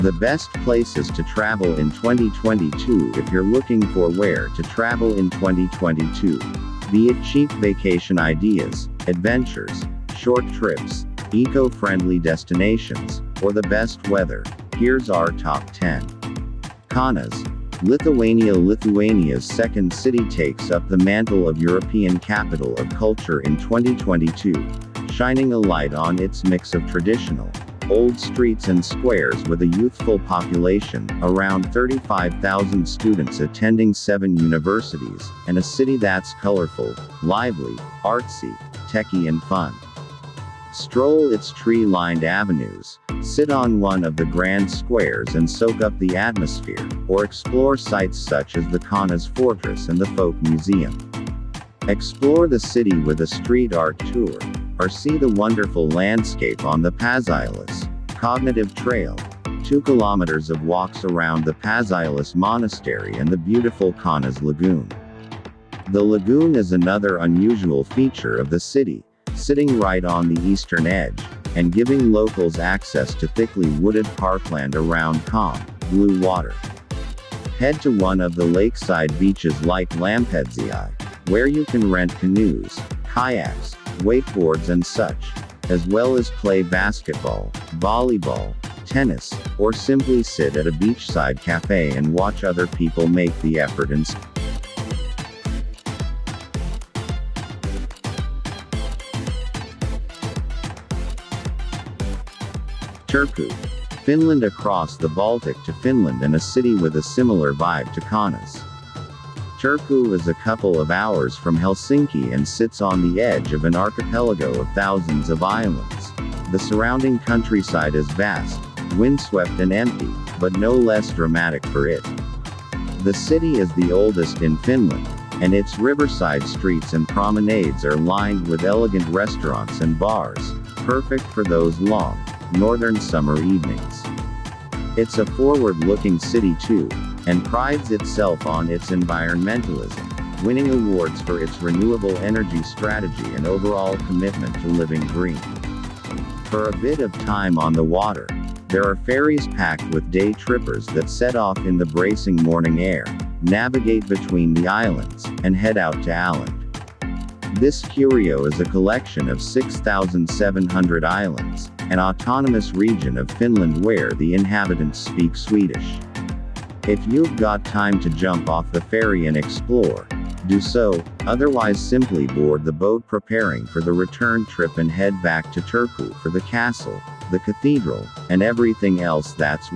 The best places to travel in 2022 if you're looking for where to travel in 2022. Be it cheap vacation ideas, adventures, short trips, eco-friendly destinations, or the best weather, here's our top 10. Kaunas, Lithuania Lithuania's second city takes up the mantle of European capital of culture in 2022, shining a light on its mix of traditional, old streets and squares with a youthful population, around 35,000 students attending seven universities, and a city that's colorful, lively, artsy, techy and fun. Stroll its tree-lined avenues, sit on one of the grand squares and soak up the atmosphere, or explore sites such as the Kaunas Fortress and the Folk Museum. Explore the city with a street art tour, or see the wonderful landscape on the Pažaislis Cognitive Trail. 2 kilometers of walks around the Pažaislis Monastery and the beautiful Kaunas Lagoon. The lagoon is another unusual feature of the city, sitting right on the eastern edge, and giving locals access to thickly wooded parkland around calm, blue water. Head to one of the lakeside beaches like Lampedziai, where you can rent canoes, kayaks, wakeboards and such, as well as play basketball, volleyball, tennis, or simply sit at a beachside cafe and watch other people make the effort and Turku. Finland across the Baltic to Finland and a city with a similar vibe to Kaunas. Turku is a couple of hours from Helsinki and sits on the edge of an archipelago of thousands of islands. The surrounding countryside is vast, windswept and empty, but no less dramatic for it. The city is the oldest in Finland, and its riverside streets and promenades are lined with elegant restaurants and bars, perfect for those long, northern summer evenings. It's a forward-looking city too, and prides itself on its environmentalism, winning awards for its renewable energy strategy and overall commitment to living green. For a bit of time on the water, there are ferries packed with day trippers that set off in the bracing morning air, navigate between the islands, and head out to Åland. This curio is a collection of 6,700 islands, an autonomous region of Finland where the inhabitants speak Swedish. If you've got time to jump off the ferry and explore, do so, otherwise simply board the boat preparing for the return trip and head back to Turku for the castle, the cathedral, and everything else that's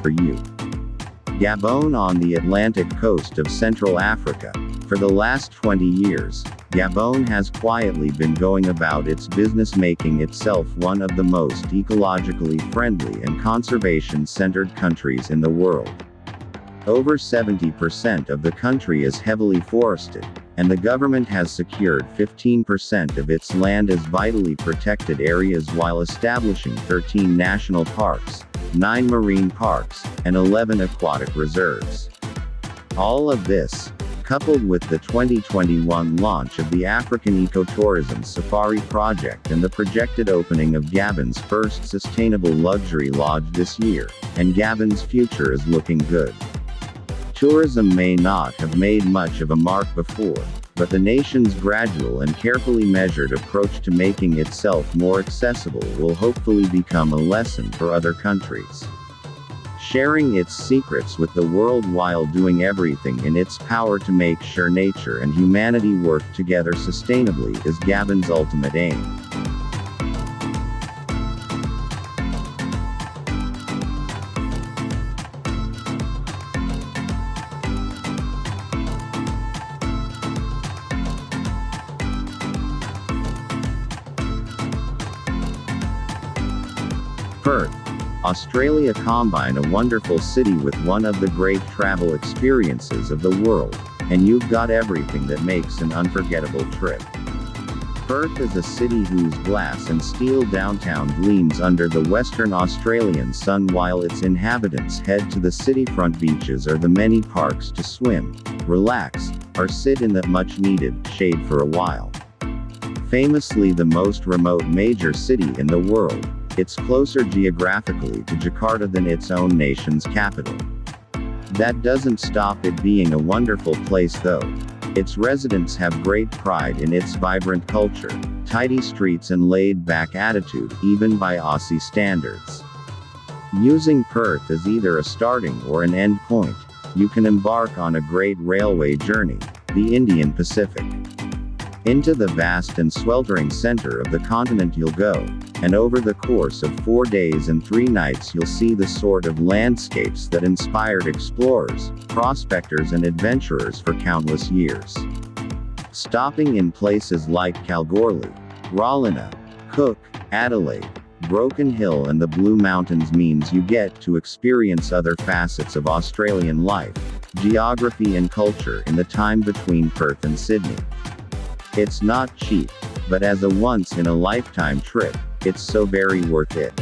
for you. Gabon on the Atlantic coast of Central Africa. For the last 20 years, Gabon has quietly been going about its business making itself one of the most ecologically friendly and conservation-centered countries in the world. Over 70% of the country is heavily forested, and the government has secured 15% of its land as vitally protected areas while establishing 13 national parks, 9 marine parks, and 11 aquatic reserves. All of this, coupled with the 2021 launch of the African Ecotourism Safari project and the projected opening of Gabon's first sustainable luxury lodge this year, and Gabon's future is looking good. Tourism may not have made much of a mark before, but the nation's gradual and carefully measured approach to making itself more accessible will hopefully become a lesson for other countries. Sharing its secrets with the world while doing everything in its power to make sure nature and humanity work together sustainably is Gabon's ultimate aim. Perth. Australia combine a wonderful city with one of the great travel experiences of the world, and you've got everything that makes an unforgettable trip. Perth is a city whose glass and steel downtown gleams under the Western Australian sun while its inhabitants head to the cityfront beaches or the many parks to swim, relax, or sit in the much needed shade for a while. Famously the most remote major city in the world, it's closer geographically to Jakarta than its own nation's capital. That doesn't stop it being a wonderful place though. Its residents have great pride in its vibrant culture, tidy streets and laid-back attitude, even by Aussie standards. Using Perth as either a starting or an end point, you can embark on a great railway journey, the Indian Pacific. Into the vast and sweltering center of the continent you'll go, and over the course of four days and three nights you'll see the sort of landscapes that inspired explorers, prospectors and adventurers for countless years. Stopping in places like Kalgoorlie, Rawlinna, Cook, Adelaide, Broken Hill and the Blue Mountains means you get to experience other facets of Australian life, geography and culture in the time between Perth and Sydney. It's not cheap, but as a once in a lifetime trip, it's so very worth it.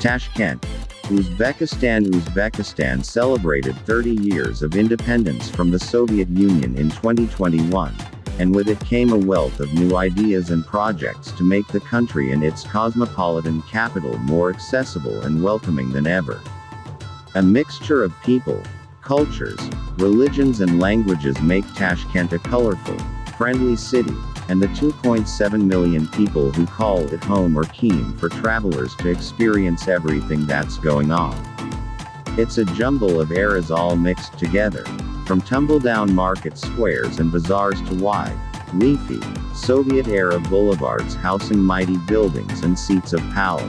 Tashkent, Uzbekistan Uzbekistan celebrated 30 years of independence from the Soviet Union in 2021 and with it came a wealth of new ideas and projects to make the country and its cosmopolitan capital more accessible and welcoming than ever. A mixture of people, cultures, religions and languages make Tashkent a colorful, friendly city, and the 2.7 million people who call it home are keen for travelers to experience everything that's going on. It's a jumble of eras all mixed together, from tumble-down market squares and bazaars to wide, leafy, Soviet-era boulevards housing mighty buildings and seats of power.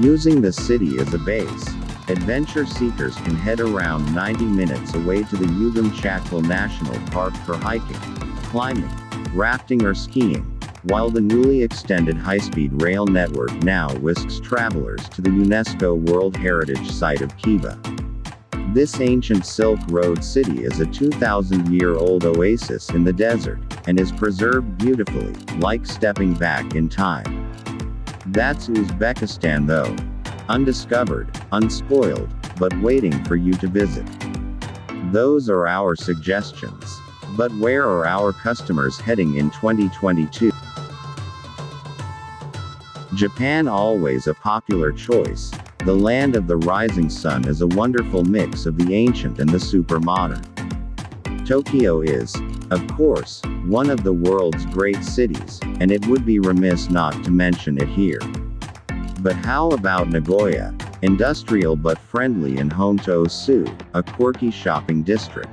Using the city as a base, adventure seekers can head around 90 minutes away to the Ugam Chatkal National Park for hiking, climbing, rafting or skiing, while the newly extended high-speed rail network now whisks travelers to the UNESCO World Heritage Site of Khiva. This ancient Silk Road city is a 2,000-year-old oasis in the desert, and is preserved beautifully, like stepping back in time. That's Uzbekistan though. Undiscovered, unspoiled, but waiting for you to visit. Those are our suggestions. But where are our customers heading in 2022? Japan always a popular choice, the land of the rising sun is a wonderful mix of the ancient and the super modern. Tokyo is, of course, one of the world's great cities, and it would be remiss not to mention it here. But how about Nagoya? Industrial but friendly and home to Osu, a quirky shopping district.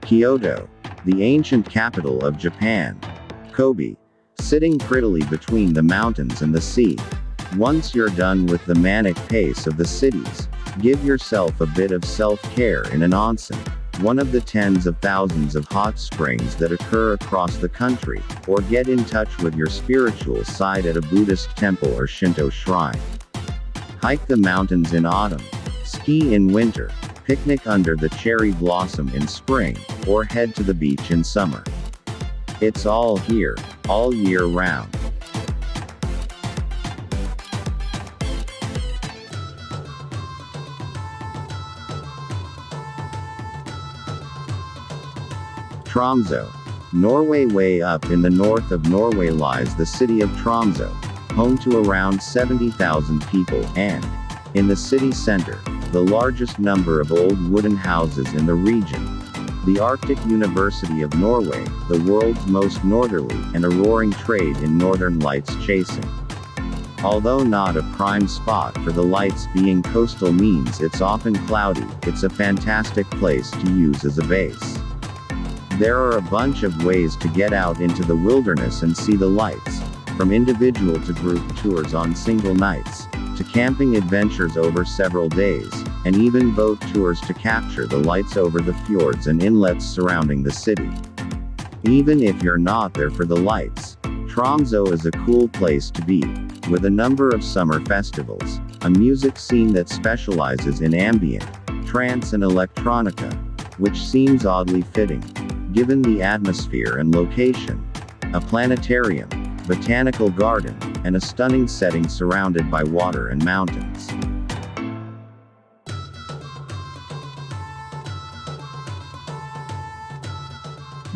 Kyoto, the ancient capital of Japan. Kobe, sitting prettily between the mountains and the sea, once you're done with the manic pace of the cities, give yourself a bit of self-care in an onsen, one of the tens of thousands of hot springs that occur across the country, or get in touch with your spiritual side at a Buddhist temple or Shinto shrine. Hike the mountains in autumn, ski in winter, picnic under the cherry blossom in spring, or head to the beach in summer. It's all here, all year round. Tromso. Norway way up in the north of Norway lies the city of Tromso, home to around 70,000 people, and, in the city center, the largest number of old wooden houses in the region. The Arctic University of Norway, the world's most northerly, and a roaring trade in northern lights chasing. Although not a prime spot for the lights being coastal means it's often cloudy, it's a fantastic place to use as a base. There are a bunch of ways to get out into the wilderness and see the lights, from individual to group tours on single nights, to camping adventures over several days, and even boat tours to capture the lights over the fjords and inlets surrounding the city. Even if you're not there for the lights, Tromso is a cool place to be, with a number of summer festivals, a music scene that specializes in ambient, trance and electronica, which seems oddly fitting, given the atmosphere and location. A planetarium, botanical garden, and a stunning setting surrounded by water and mountains.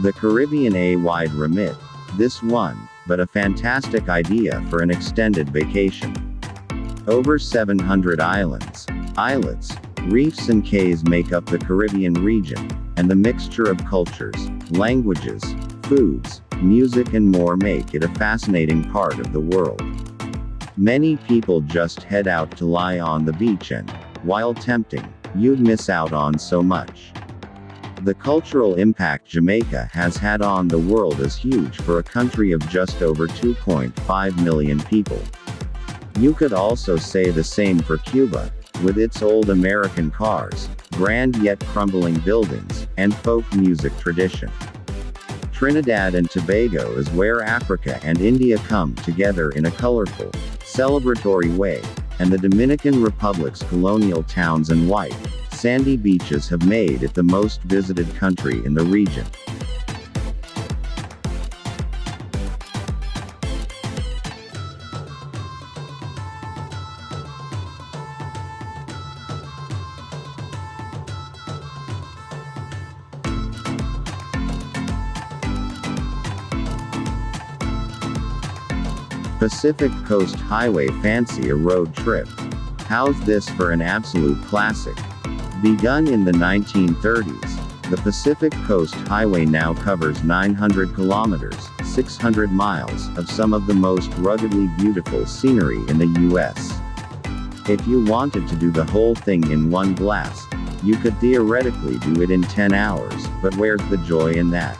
The Caribbean a wide remit. This one, but a fantastic idea for an extended vacation. Over 700 islands, islets, reefs and cays make up the Caribbean region, and the mixture of cultures, languages, foods, music and more make it a fascinating part of the world. Many people just head out to lie on the beach and, while tempting, you'd miss out on so much. The cultural impact Jamaica has had on the world is huge for a country of just over 2.5 million people. You could also say the same for Cuba, with its old American cars, grand yet crumbling buildings, and folk music tradition. Trinidad and Tobago is where Africa and India come together in a colorful, celebratory way, and the Dominican Republic's colonial towns and white, sandy beaches have made it the most visited country in the region. Pacific Coast Highway Fancy a road trip. How's this for an absolute classic? Begun in the 1930s, the Pacific Coast Highway now covers 900 kilometers, 600 miles, of some of the most ruggedly beautiful scenery in the US. If you wanted to do the whole thing in one blast, you could theoretically do it in 10 hours, but where's the joy in that?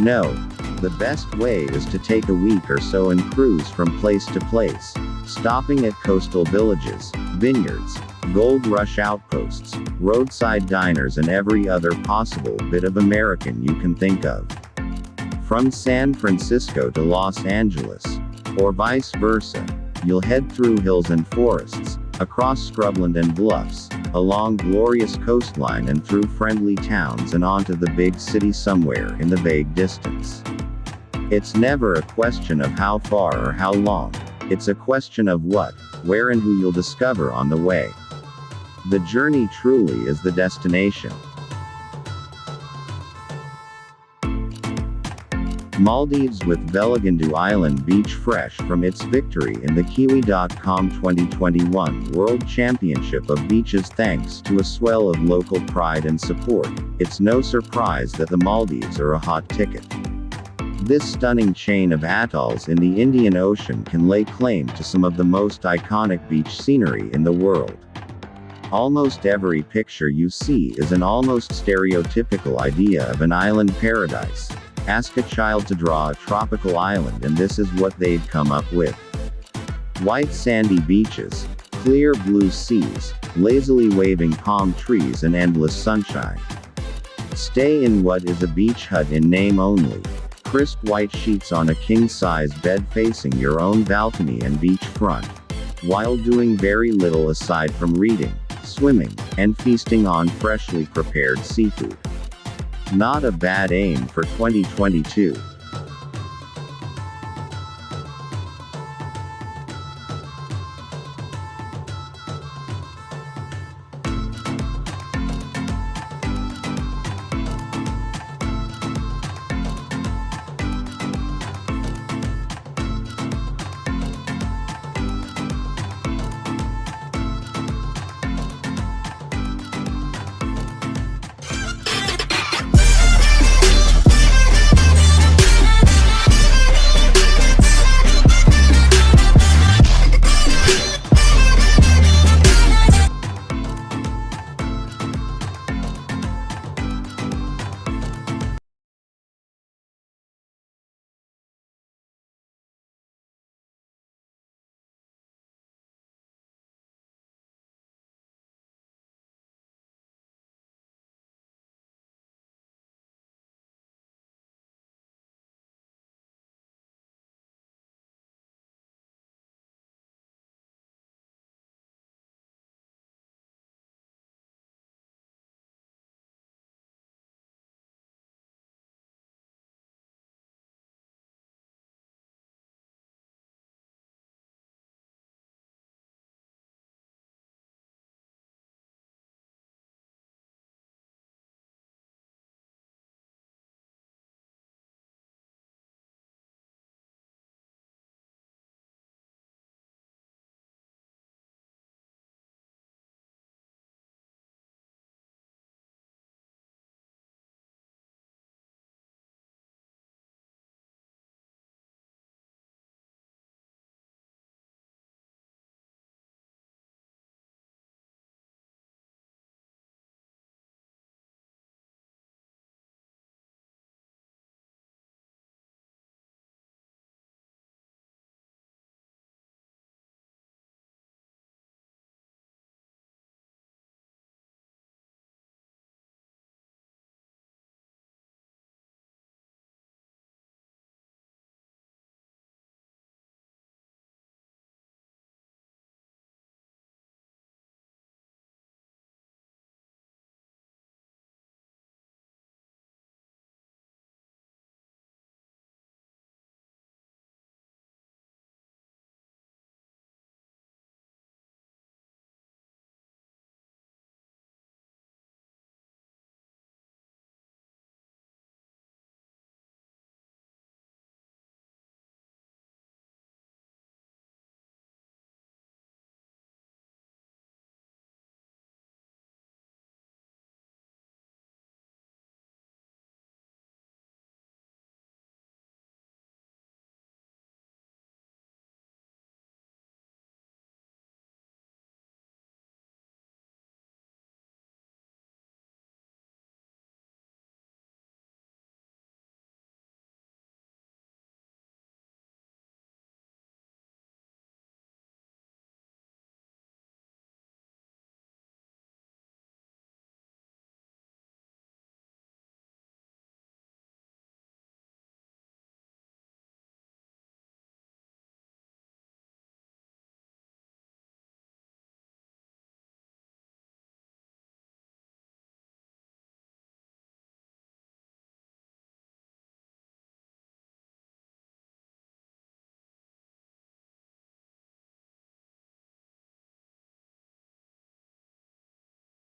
No, the best way is to take a week or so and cruise from place to place, stopping at coastal villages, vineyards, gold rush outposts, roadside diners and every other possible bit of American you can think of. From San Francisco to Los Angeles, or vice versa, you'll head through hills and forests, across scrubland and bluffs, along glorious coastline and through friendly towns and onto the big city somewhere in the vague distance. It's never a question of how far or how long. It's a question of what, where and who you'll discover on the way. The journey truly is the destination. Maldives with Veligundu Island beach fresh from its victory in the Kiwi.com 2021 World Championship of Beaches thanks to a swell of local pride and support, it's no surprise that the Maldives are a hot ticket. This stunning chain of atolls in the Indian Ocean can lay claim to some of the most iconic beach scenery in the world. Almost every picture you see is an almost stereotypical idea of an island paradise. Ask a child to draw a tropical island and this is what they'd come up with. White sandy beaches, clear blue seas, lazily waving palm trees and endless sunshine. Stay in what is a beach hut in name only, Crisp white sheets on a king-size bed facing your own balcony and beach front. While doing very little aside from reading, swimming, and feasting on freshly prepared seafood. Not a bad aim for 2022.